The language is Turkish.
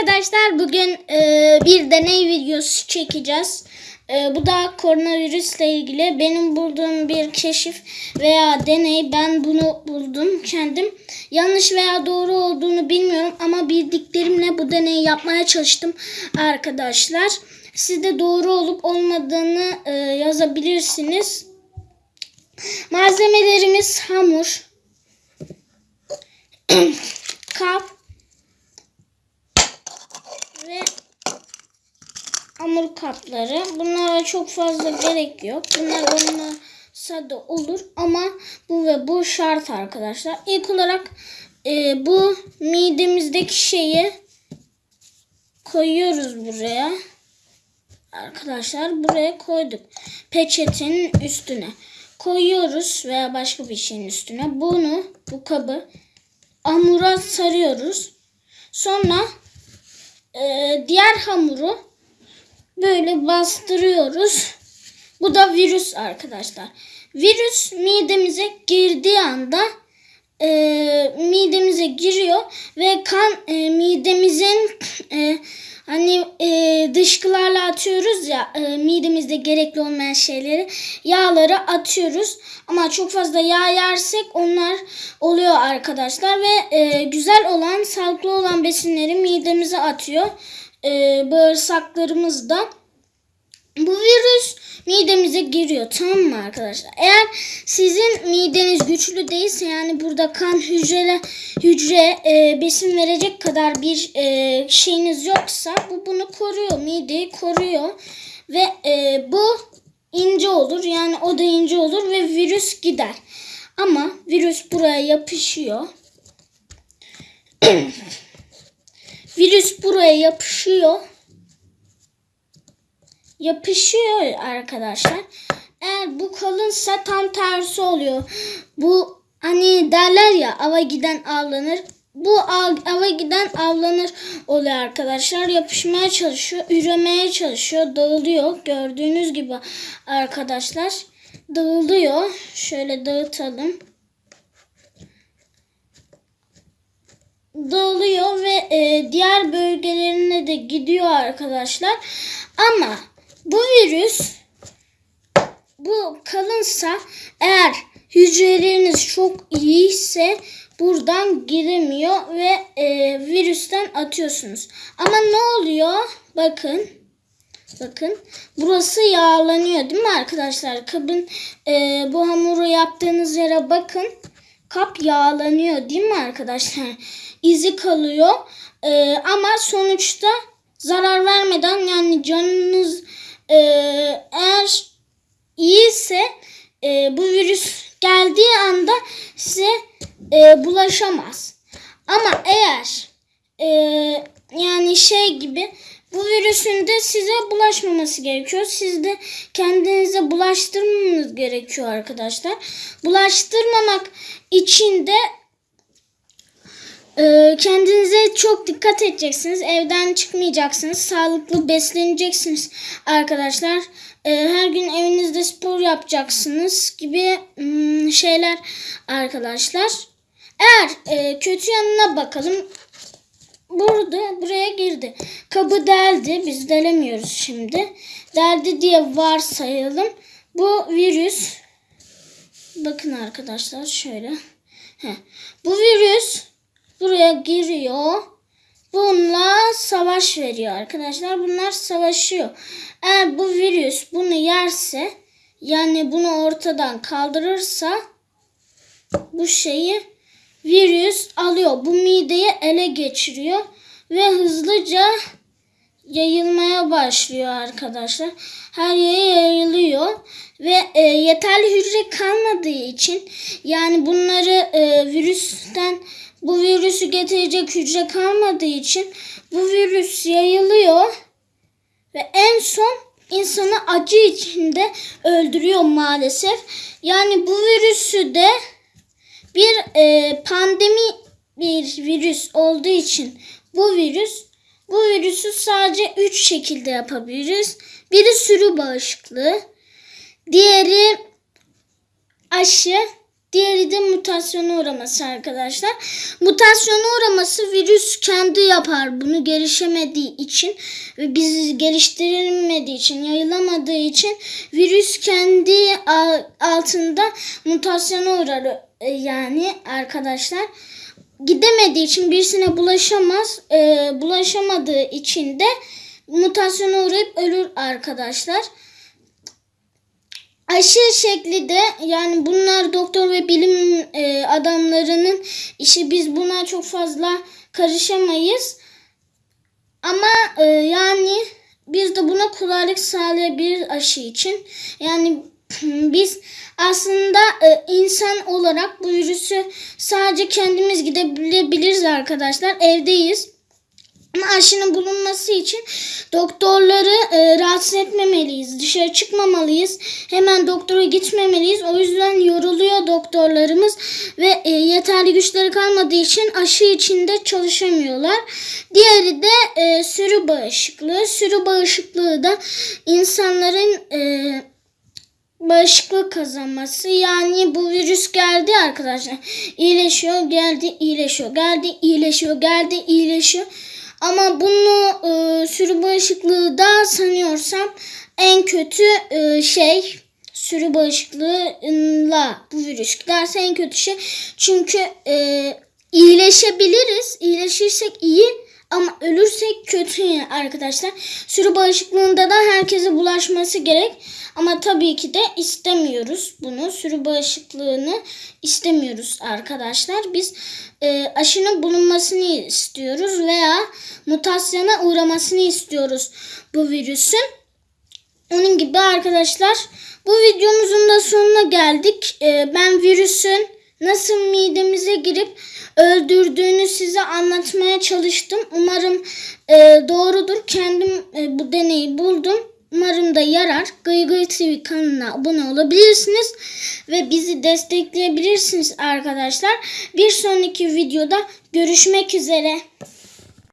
arkadaşlar bugün e, bir deney videosu çekeceğiz. E, bu da koronavirüsle ilgili benim bulduğum bir keşif veya deney. Ben bunu buldum kendim. Yanlış veya doğru olduğunu bilmiyorum ama bildiklerimle bu deneyi yapmaya çalıştım arkadaşlar. Siz de doğru olup olmadığını e, yazabilirsiniz. Malzemelerimiz hamur, kap, ve hamur kapları. Bunlara çok fazla gerek yok. Bunlar olmasa da olur ama bu ve bu şart arkadaşlar. İlk olarak e, bu midemizdeki şeyi koyuyoruz buraya. Arkadaşlar buraya koyduk. Peçetenin üstüne koyuyoruz veya başka bir şeyin üstüne. Bunu bu kabı hamura sarıyoruz. Sonra ee, diğer hamuru böyle bastırıyoruz. Bu da virüs arkadaşlar. Virüs midemize girdiği anda e, midemize giriyor ve kan e, midemizin e, hani e, dışkılarla atıyoruz ya e, midemizde gerekli olmayan şeyleri yağları atıyoruz ama çok fazla yağ yersek onlar oluyor arkadaşlar ve e, güzel olan sağlıklı olan besinleri midemize atıyor e, bağırsaklarımızda bu virüs midemize giriyor tamam mı arkadaşlar? Eğer sizin mideniz güçlü değilse yani burada kan hücre hücre e, besin verecek kadar bir e, şeyiniz yoksa bu bunu koruyor. Mideyi koruyor ve e, bu ince olur. Yani o da ince olur ve virüs gider. Ama virüs buraya yapışıyor. virüs buraya yapışıyor yapışıyor arkadaşlar. Eğer bu kalınsa tam tersi oluyor. Bu hani derler ya ava giden avlanır. Bu ava giden avlanır oluyor arkadaşlar. Yapışmaya çalışıyor, üremeye çalışıyor, dağılıyor. Gördüğünüz gibi arkadaşlar dağılıyor. Şöyle dağıtalım. Dağılıyor ve e, diğer bölgelerine de gidiyor arkadaşlar. Ama bu virüs bu kalınsa eğer hücreleriniz çok iyiyse buradan giremiyor ve e, virüsten atıyorsunuz. Ama ne oluyor? Bakın. Bakın. Burası yağlanıyor değil mi arkadaşlar? Kabın e, bu hamuru yaptığınız yere bakın. Kap yağlanıyor değil mi arkadaşlar? İzi kalıyor. E, ama sonuçta zarar vermeden yani canınız e, eğer iyiyse e, bu virüs geldiği anda size e, bulaşamaz. Ama eğer e, yani şey gibi bu virüsün de size bulaşmaması gerekiyor. Siz de kendinize bulaştırmamanız gerekiyor arkadaşlar. Bulaştırmamak için de ee, kendinize çok dikkat edeceksiniz. Evden çıkmayacaksınız. Sağlıklı besleneceksiniz arkadaşlar. Ee, her gün evinizde spor yapacaksınız gibi hmm, şeyler arkadaşlar. Eğer e, kötü yanına bakalım. Burada buraya girdi. Kabı deldi. Biz delemiyoruz şimdi. Deldi diye varsayalım. Bu virüs bakın arkadaşlar şöyle. Heh. Bu virüs buraya giriyor. Bununla savaş veriyor arkadaşlar. Bunlar savaşıyor. Eğer bu virüs bunu yerse yani bunu ortadan kaldırırsa bu şeyi virüs alıyor. Bu mideyi ele geçiriyor ve hızlıca yayılmaya başlıyor arkadaşlar. Her yere yayılıyor ve e, yeterli hücre kalmadığı için yani bunları e, virüsten bu virüsü getirecek hücre kalmadığı için bu virüs yayılıyor ve en son insanı acı içinde öldürüyor maalesef. Yani bu virüsü de bir e, pandemi bir virüs olduğu için bu virüs bu virüsü sadece üç şekilde yapabiliriz. Biri sürü bağışıklığı, diğeri aşı, Diğeri de mutasyona uğraması arkadaşlar. Mutasyona uğraması virüs kendi yapar bunu gelişemediği için ve biz geliştirilmediği için, yayılamadığı için virüs kendi al- altında mutasyona uğrar yani arkadaşlar. Gidemediği için birisine bulaşamaz. E, bulaşamadığı için de mutasyona uğrayıp ölür arkadaşlar aşı şekli de yani bunlar doktor ve bilim e, adamlarının işi biz buna çok fazla karışamayız. Ama e, yani biz de buna kolaylık sağlayabiliriz aşı için. Yani biz aslında e, insan olarak bu virüsü sadece kendimiz gidebiliriz arkadaşlar. Evdeyiz. Ama aşının bulunması için doktorları e, rahatsız etmemeliyiz. Dışarı çıkmamalıyız. Hemen doktora gitmemeliyiz. O yüzden yoruluyor doktorlarımız ve e, yeterli güçleri kalmadığı için aşı içinde çalışamıyorlar. Diğeri de e, sürü bağışıklığı. Sürü bağışıklığı da insanların e, bağışıklık kazanması. Yani bu virüs geldi arkadaşlar. İyileşiyor, geldi, iyileşiyor, geldi, iyileşiyor, geldi, iyileşiyor. Ama bunu e, sürü bağışıklığı da sanıyorsam en kötü e, şey sürü bağışıklığıyla bu virüs giderse en kötü şey. Çünkü e, iyileşebiliriz. İyileşirsek iyi ama ölürsek kötü arkadaşlar. Sürü bağışıklığında da herkese bulaşması gerek. Ama tabii ki de istemiyoruz bunu. Sürü bağışıklığını istemiyoruz arkadaşlar. Biz e, aşının bulunmasını istiyoruz veya mutasyona uğramasını istiyoruz bu virüsün. Onun gibi arkadaşlar bu videomuzun da sonuna geldik. E, ben virüsün nasıl midemize girip öldürdüğünü size anlatmaya çalıştım. Umarım e, doğrudur. Kendim e, bu deneyi buldum. Umarım da yarar. Gıy Gıy TV kanalına abone olabilirsiniz. Ve bizi destekleyebilirsiniz arkadaşlar. Bir sonraki videoda görüşmek üzere.